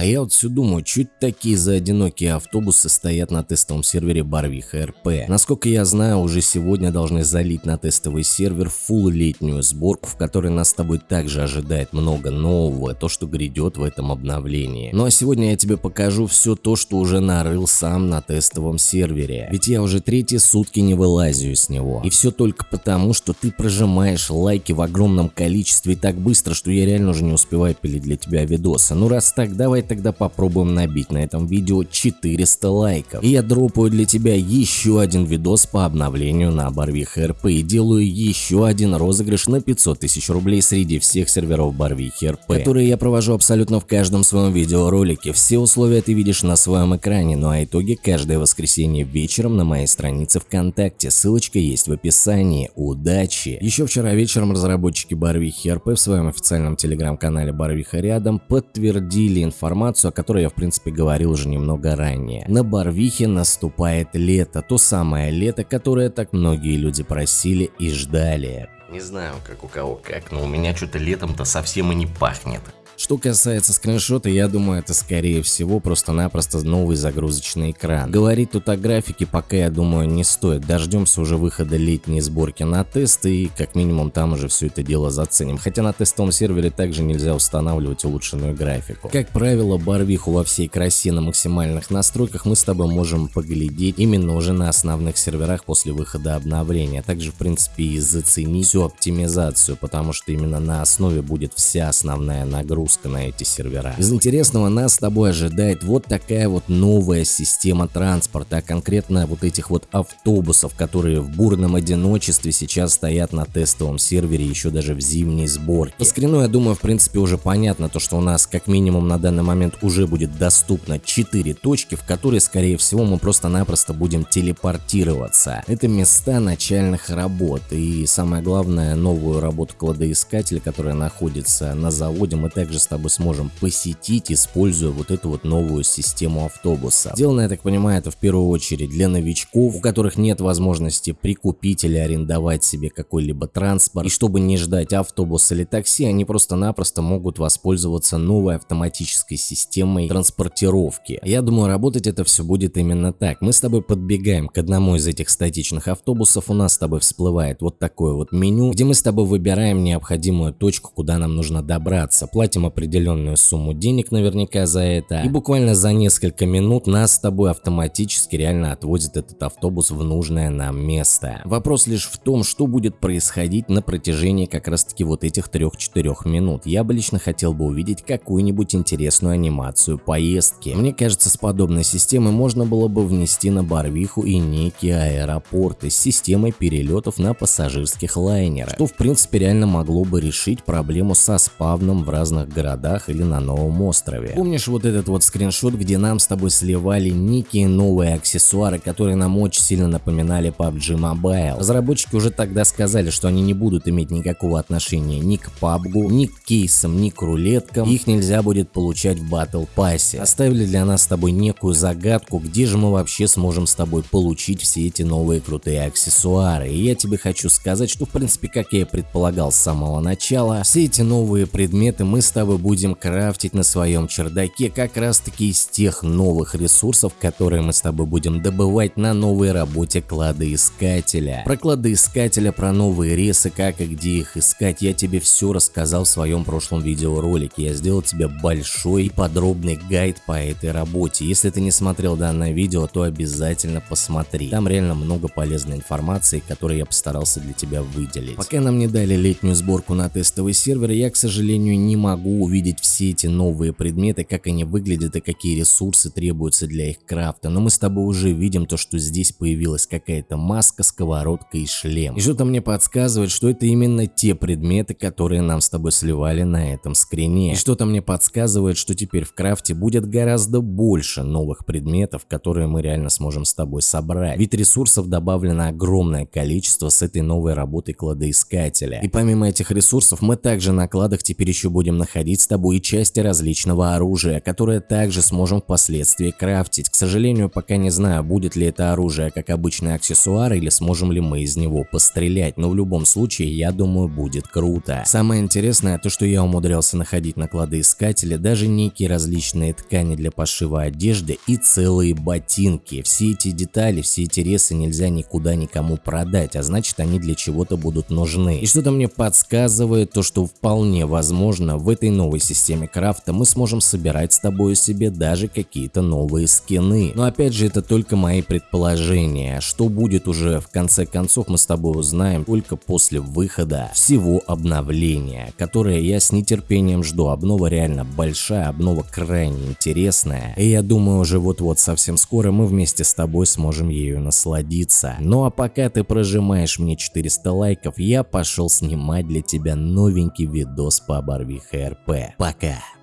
А я вот все думаю, чуть такие за одинокие автобусы стоят на тестовом сервере Барвиха РП. Насколько я знаю, уже сегодня должны залить на тестовый сервер фул летнюю сборку, в которой нас с тобой также ожидает много нового, то что грядет в этом обновлении. Ну а сегодня я тебе покажу все то, что уже нарыл сам на тестовом сервере. Ведь я уже третьи сутки не вылазю с него. И все только потому, что ты прожимаешь лайки в огромном количестве так быстро, что я реально уже не успеваю пилить для тебя видосы. Ну раз так, давай тогда попробуем набить на этом видео 400 лайков. И я дропаю для тебя еще один видос по обновлению на Барвих РП и делаю еще один розыгрыш на 500 тысяч рублей среди всех серверов Барвихи РП, которые я провожу абсолютно в каждом своем видеоролике. Все условия ты видишь на своем экране, ну а итоги каждое воскресенье вечером на моей странице ВКонтакте. Ссылочка есть в описании. Удачи! Еще вчера вечером разработчики Барвихи РП в своем официальном телеграм-канале Барвиха рядом подтвердили информацию, о которой я в принципе говорил уже немного ранее. На Барвихе наступает лето, то самое лето, которое так многие люди просили и ждали. Не знаю, как у кого как, но у меня что-то летом-то совсем и не пахнет. Что касается скриншота, я думаю, это скорее всего просто-напросто новый загрузочный экран. Говорить тут о графике пока, я думаю, не стоит. Дождемся уже выхода летней сборки на тест и как минимум там уже все это дело заценим. Хотя на тестовом сервере также нельзя устанавливать улучшенную графику. Как правило, барвиху во всей красе на максимальных настройках мы с тобой можем поглядеть именно уже на основных серверах после выхода обновления. Также в принципе и заценить всю оптимизацию, потому что именно на основе будет вся основная нагрузка загрузка на эти сервера. Из интересного нас с тобой ожидает вот такая вот новая система транспорта, а конкретно вот этих вот автобусов, которые в бурном одиночестве сейчас стоят на тестовом сервере еще даже в зимней сборке. По скрину я думаю в принципе уже понятно то, что у нас как минимум на данный момент уже будет доступно 4 точки, в которые скорее всего мы просто-напросто будем телепортироваться. Это места начальных работ и самое главное новую работу кладоискателя, которая находится на заводе, мы также с тобой сможем посетить, используя вот эту вот новую систему автобуса. Сделано, я так понимаю, это в первую очередь для новичков, у которых нет возможности прикупить или арендовать себе какой-либо транспорт. И чтобы не ждать автобус или такси, они просто-напросто могут воспользоваться новой автоматической системой транспортировки. Я думаю, работать это все будет именно так. Мы с тобой подбегаем к одному из этих статичных автобусов, у нас с тобой всплывает вот такое вот меню, где мы с тобой выбираем необходимую точку, куда нам нужно добраться. Платим определенную сумму денег наверняка за это. И буквально за несколько минут нас с тобой автоматически реально отвозит этот автобус в нужное нам место. Вопрос лишь в том, что будет происходить на протяжении как раз таки вот этих 3-4 минут. Я бы лично хотел бы увидеть какую-нибудь интересную анимацию поездки. Мне кажется, с подобной системой можно было бы внести на Барвиху и некие аэропорты с системой перелетов на пассажирских лайнерах, что в принципе реально могло бы решить проблему со спавном в разных городах или на новом острове. Помнишь вот этот вот скриншот, где нам с тобой сливали некие новые аксессуары, которые нам очень сильно напоминали PUBG Mobile? Разработчики уже тогда сказали, что они не будут иметь никакого отношения ни к PUBG, ни к кейсам, ни к рулеткам, их нельзя будет получать в Battle Pass. Оставили для нас с тобой некую загадку, где же мы вообще сможем с тобой получить все эти новые крутые аксессуары. И я тебе хочу сказать, что в принципе, как я и предполагал с самого начала, все эти новые предметы мы с тобой тобой будем крафтить на своем чердаке как раз таки из тех новых ресурсов, которые мы с тобой будем добывать на новой работе кладоискателя. Про кладоискателя, про новые ресы, как и где их искать, я тебе все рассказал в своем прошлом видеоролике. Я сделал тебе большой и подробный гайд по этой работе. Если ты не смотрел данное видео, то обязательно посмотри. Там реально много полезной информации, которую я постарался для тебя выделить. Пока нам не дали летнюю сборку на тестовый сервер, я, к сожалению, не могу увидеть все эти новые предметы, как они выглядят и какие ресурсы требуются для их крафта, но мы с тобой уже видим то, что здесь появилась какая-то маска, сковородка и шлем. И что-то мне подсказывает, что это именно те предметы, которые нам с тобой сливали на этом скрине. И что-то мне подсказывает, что теперь в крафте будет гораздо больше новых предметов, которые мы реально сможем с тобой собрать. Ведь ресурсов добавлено огромное количество с этой новой работой кладоискателя. И помимо этих ресурсов мы также на кладах теперь еще будем находить находить с тобой части различного оружия, которое также сможем впоследствии крафтить. К сожалению, пока не знаю, будет ли это оружие как обычный аксессуар или сможем ли мы из него пострелять, но в любом случае, я думаю, будет круто. Самое интересное то, что я умудрялся находить на кладоискателе даже некие различные ткани для пошива одежды и целые ботинки. Все эти детали, все эти ресы нельзя никуда никому продать, а значит они для чего-то будут нужны. И что-то мне подсказывает то, что вполне возможно в этой новой системе крафта мы сможем собирать с тобой себе даже какие-то новые скины. Но опять же это только мои предположения. Что будет уже в конце концов мы с тобой узнаем только после выхода всего обновления, которое я с нетерпением жду. Обнова реально большая, обнова крайне интересная. И я думаю уже вот-вот совсем скоро мы вместе с тобой сможем ею насладиться. Ну а пока ты прожимаешь мне 400 лайков, я пошел снимать для тебя новенький видос по Барвиха РП. Пока!